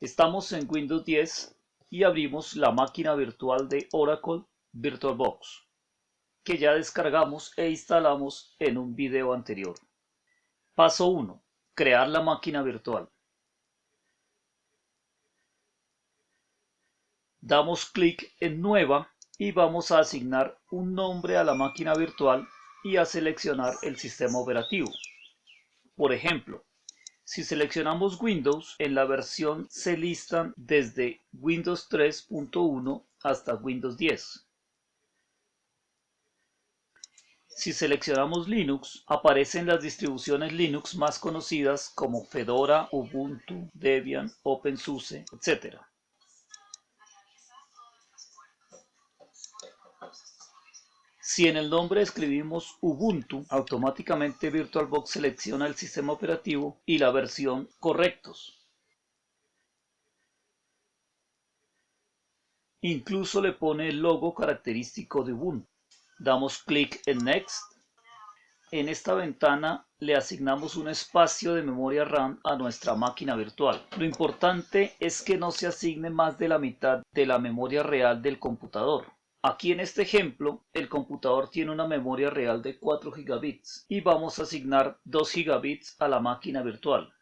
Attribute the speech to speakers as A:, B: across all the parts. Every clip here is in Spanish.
A: Estamos en Windows 10 y abrimos la máquina virtual de Oracle VirtualBox, que ya descargamos e instalamos en un video anterior. Paso 1. Crear la máquina virtual. Damos clic en Nueva y vamos a asignar un nombre a la máquina virtual y a seleccionar el sistema operativo. Por ejemplo, si seleccionamos Windows, en la versión se listan desde Windows 3.1 hasta Windows 10. Si seleccionamos Linux, aparecen las distribuciones Linux más conocidas como Fedora, Ubuntu, Debian, OpenSUSE, etc. Si en el nombre escribimos Ubuntu, automáticamente VirtualBox selecciona el sistema operativo y la versión correctos. Incluso le pone el logo característico de Ubuntu. Damos clic en Next. En esta ventana le asignamos un espacio de memoria RAM a nuestra máquina virtual. Lo importante es que no se asigne más de la mitad de la memoria real del computador. Aquí en este ejemplo, el computador tiene una memoria real de 4 gigabits y vamos a asignar 2 gigabits a la máquina virtual.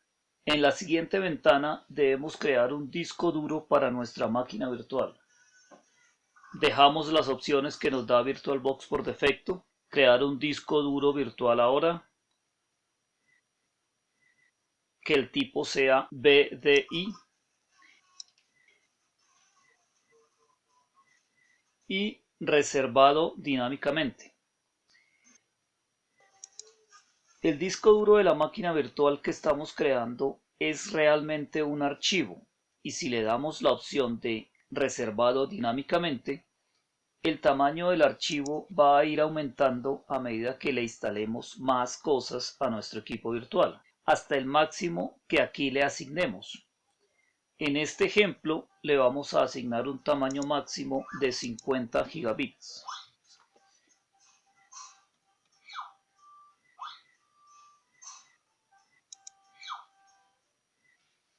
A: En la siguiente ventana debemos crear un disco duro para nuestra máquina virtual. Dejamos las opciones que nos da VirtualBox por defecto. Crear un disco duro virtual ahora. Que el tipo sea BDI y reservado dinámicamente. El disco duro de la máquina virtual que estamos creando es realmente un archivo y si le damos la opción de reservado dinámicamente, el tamaño del archivo va a ir aumentando a medida que le instalemos más cosas a nuestro equipo virtual, hasta el máximo que aquí le asignemos. En este ejemplo le vamos a asignar un tamaño máximo de 50 gigabits.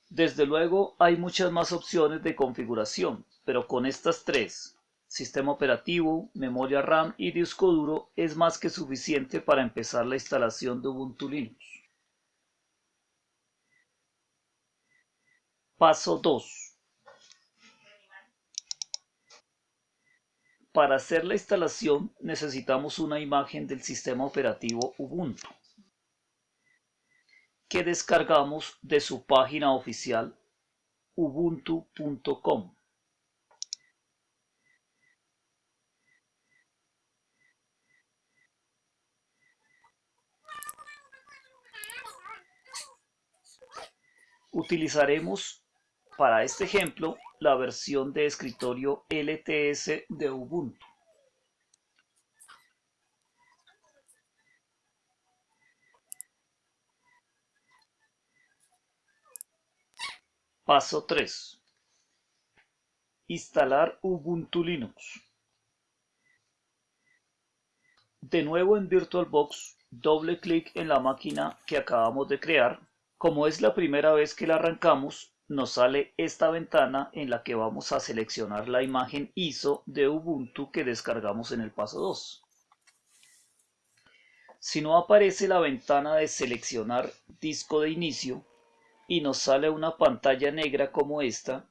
A: Desde luego hay muchas más opciones de configuración, pero con estas tres, sistema operativo, memoria RAM y disco duro, es más que suficiente para empezar la instalación de Ubuntu Linux. Paso 2. Para hacer la instalación necesitamos una imagen del sistema operativo Ubuntu que descargamos de su página oficial ubuntu.com. Utilizaremos para este ejemplo la versión de escritorio LTS de Ubuntu. Paso 3. Instalar Ubuntu Linux. De nuevo en VirtualBox, doble clic en la máquina que acabamos de crear. Como es la primera vez que la arrancamos, nos sale esta ventana en la que vamos a seleccionar la imagen ISO de Ubuntu que descargamos en el paso 2. Si no aparece la ventana de seleccionar disco de inicio y nos sale una pantalla negra como esta,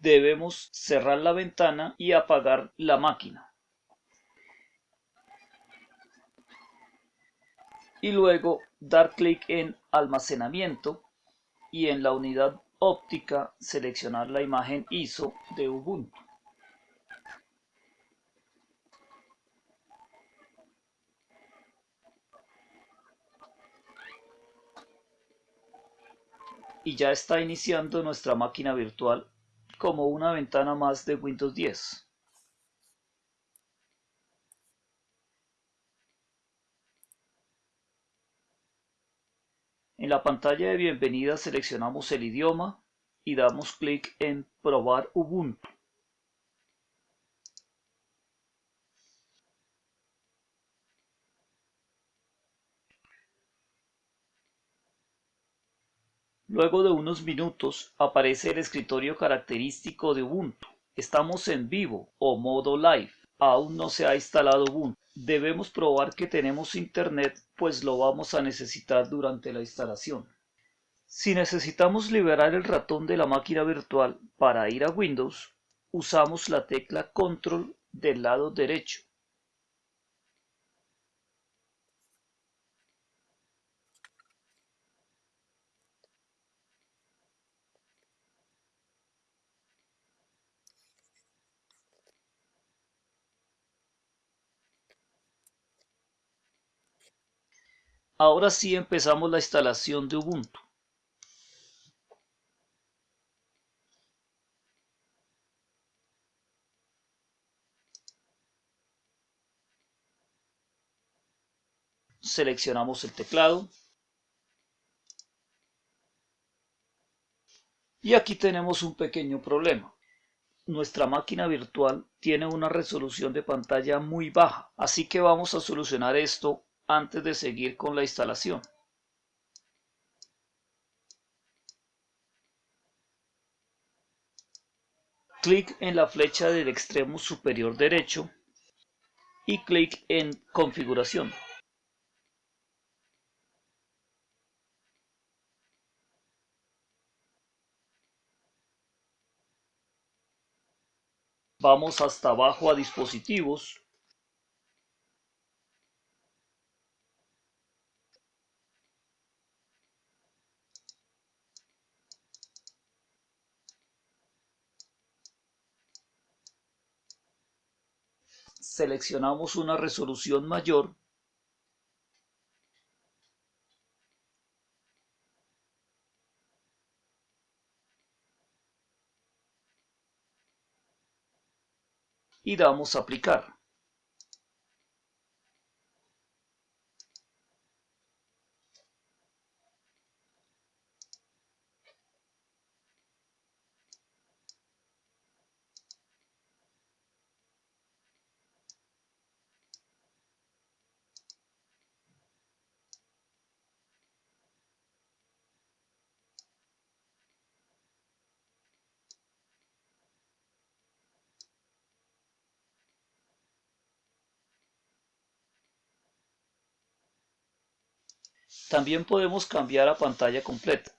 A: debemos cerrar la ventana y apagar la máquina. Y luego dar clic en almacenamiento y en la unidad óptica seleccionar la imagen ISO de Ubuntu. Y ya está iniciando nuestra máquina virtual como una ventana más de Windows 10. En la pantalla de bienvenida seleccionamos el idioma y damos clic en Probar Ubuntu. Luego de unos minutos aparece el escritorio característico de Ubuntu. Estamos en vivo o modo live. Aún no se ha instalado Ubuntu. Debemos probar que tenemos internet pues lo vamos a necesitar durante la instalación. Si necesitamos liberar el ratón de la máquina virtual para ir a Windows, usamos la tecla Control del lado derecho. Ahora sí empezamos la instalación de Ubuntu. Seleccionamos el teclado. Y aquí tenemos un pequeño problema. Nuestra máquina virtual tiene una resolución de pantalla muy baja, así que vamos a solucionar esto antes de seguir con la instalación. Clic en la flecha del extremo superior derecho y clic en configuración. Vamos hasta abajo a dispositivos seleccionamos una resolución mayor y damos a aplicar. También podemos cambiar a pantalla completa.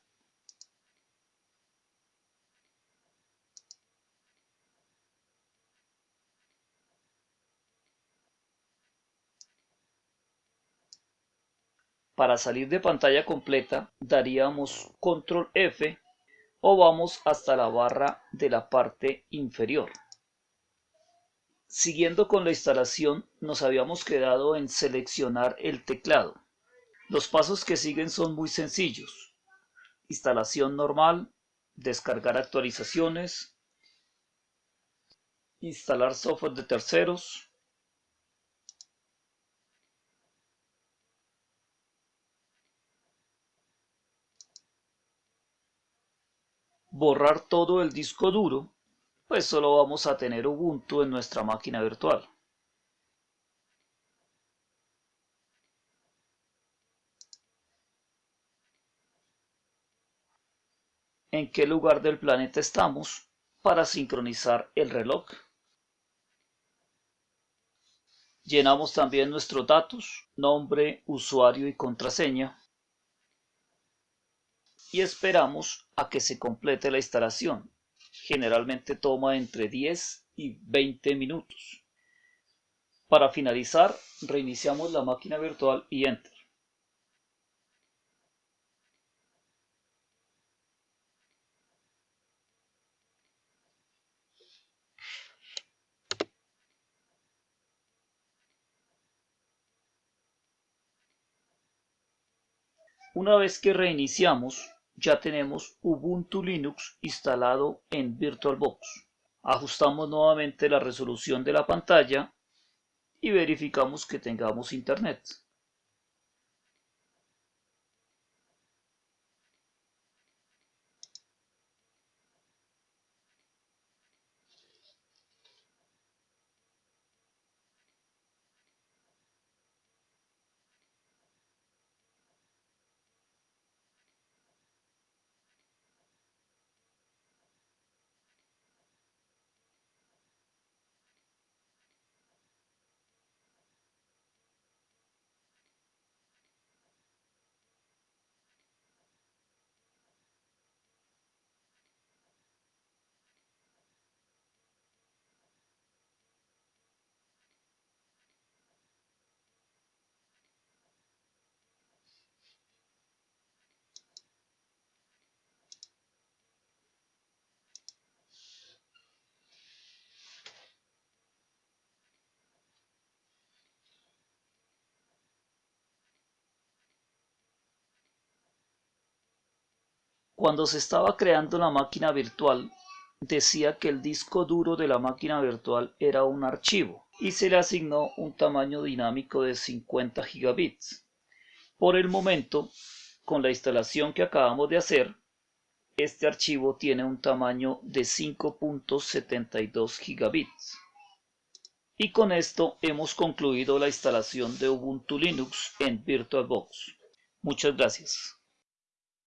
A: Para salir de pantalla completa daríamos control F o vamos hasta la barra de la parte inferior. Siguiendo con la instalación nos habíamos quedado en seleccionar el teclado. Los pasos que siguen son muy sencillos. Instalación normal, descargar actualizaciones, instalar software de terceros, borrar todo el disco duro, pues solo vamos a tener Ubuntu en nuestra máquina virtual. En qué lugar del planeta estamos para sincronizar el reloj. Llenamos también nuestros datos, nombre, usuario y contraseña. Y esperamos a que se complete la instalación. Generalmente toma entre 10 y 20 minutos. Para finalizar, reiniciamos la máquina virtual y Enter. Una vez que reiniciamos, ya tenemos Ubuntu Linux instalado en VirtualBox. Ajustamos nuevamente la resolución de la pantalla y verificamos que tengamos internet. Cuando se estaba creando la máquina virtual, decía que el disco duro de la máquina virtual era un archivo y se le asignó un tamaño dinámico de 50 gigabits. Por el momento, con la instalación que acabamos de hacer, este archivo tiene un tamaño de 5.72 gigabits. Y con esto hemos concluido la instalación de Ubuntu Linux en VirtualBox. Muchas gracias.